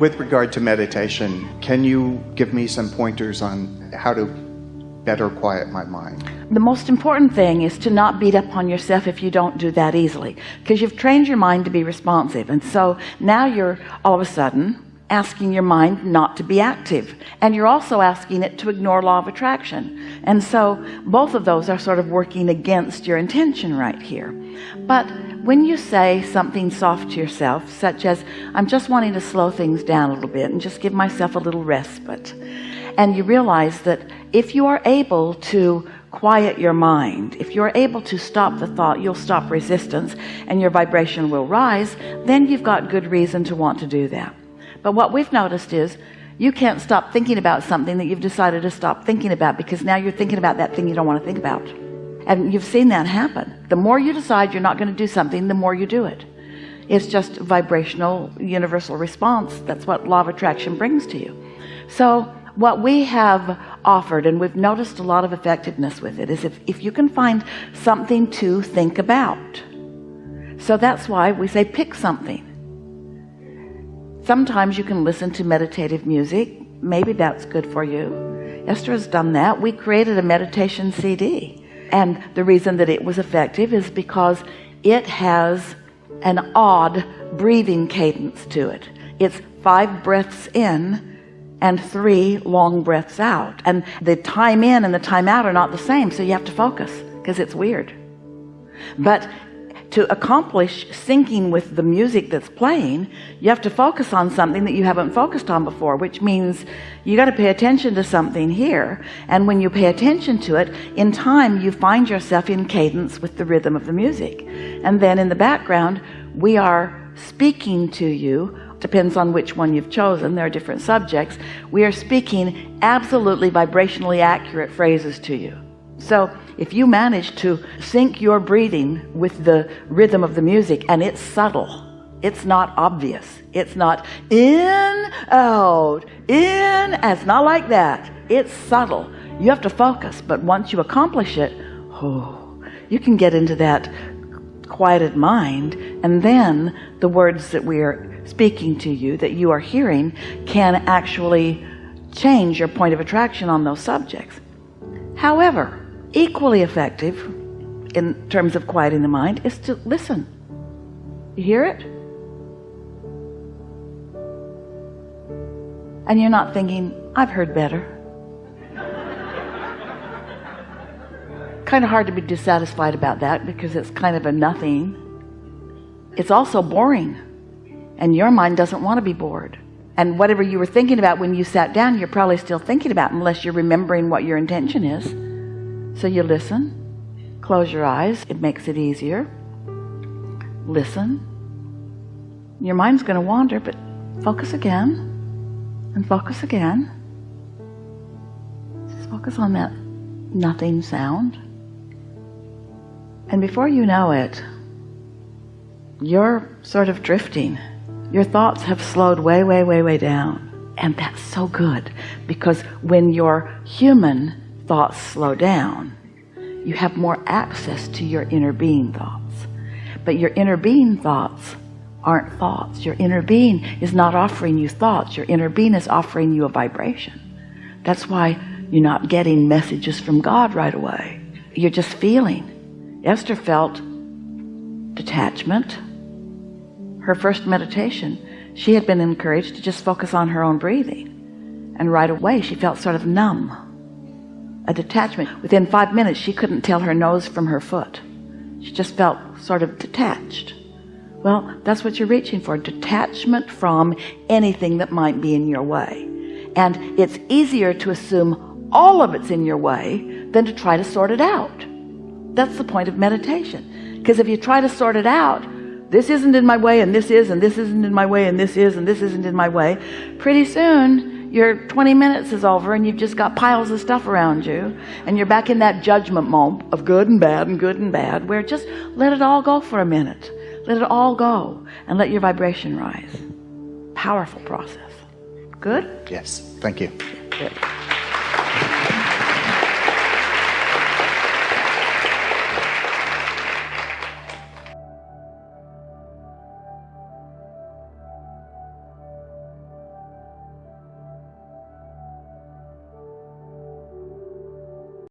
With regard to meditation, can you give me some pointers on how to better quiet my mind? The most important thing is to not beat up on yourself if you don't do that easily because you've trained your mind to be responsive and so now you're all of a sudden asking your mind not to be active and you're also asking it to ignore law of attraction. And so both of those are sort of working against your intention right here. But when you say something soft to yourself such as I'm just wanting to slow things down a little bit and just give myself a little respite and you realize that if you are able to quiet your mind if you're able to stop the thought you'll stop resistance and your vibration will rise then you've got good reason to want to do that but what we've noticed is you can't stop thinking about something that you've decided to stop thinking about because now you're thinking about that thing you don't want to think about. And you've seen that happen. The more you decide you're not going to do something the more you do it. It's just vibrational universal response. That's what law of attraction brings to you. So what we have offered and we've noticed a lot of effectiveness with it is if, if you can find something to think about. So that's why we say pick something sometimes you can listen to meditative music. Maybe that's good for you. Esther has done that. We created a meditation CD and the reason that it was effective is because it has an odd breathing cadence to it. It's five breaths in and three long breaths out. And the time in and the time out are not the same so you have to focus because it's weird. But to accomplish syncing with the music that's playing you have to focus on something that you haven't focused on before which means you got to pay attention to something here. And when you pay attention to it in time you find yourself in cadence with the rhythm of the music. And then in the background we are speaking to you. Depends on which one you've chosen. There are different subjects. We are speaking absolutely vibrationally accurate phrases to you so if you manage to sync your breathing with the rhythm of the music and it's subtle it's not obvious it's not in out in it's not like that it's subtle. You have to focus but once you accomplish it oh you can get into that quieted mind and then the words that we are speaking to you that you are hearing can actually change your point of attraction on those subjects. However equally effective in terms of quieting the mind is to listen. You hear it? And you're not thinking I've heard better. Kind of hard to be dissatisfied about that because it's kind of a nothing. It's also boring and your mind doesn't want to be bored. And whatever you were thinking about when you sat down you're probably still thinking about unless you're remembering what your intention is so you listen close your eyes it makes it easier. Listen. Your mind's going to wander but focus again and focus again. Just focus on that nothing sound. And before you know it you're sort of drifting. Your thoughts have slowed way way way way down. And that's so good because when you're human thoughts slow down you have more access to your inner being thoughts. But your inner being thoughts aren't thoughts. Your inner being is not offering you thoughts. Your inner being is offering you a vibration. That's why you're not getting messages from God right away. You're just feeling. Esther felt detachment. Her first meditation she had been encouraged to just focus on her own breathing. And right away she felt sort of numb a detachment. Within five minutes she couldn't tell her nose from her foot. She just felt sort of detached. Well that's what you're reaching for detachment from anything that might be in your way. And it's easier to assume all of it's in your way than to try to sort it out. That's the point of meditation. Because if you try to sort it out this isn't in my way and this is and this isn't in my way and this is and this isn't in my way pretty soon your 20 minutes is over and you've just got piles of stuff around you and you're back in that judgment moment of good and bad and good and bad where just let it all go for a minute. Let it all go and let your vibration rise. Powerful process. Good? Yes. Thank you. Good.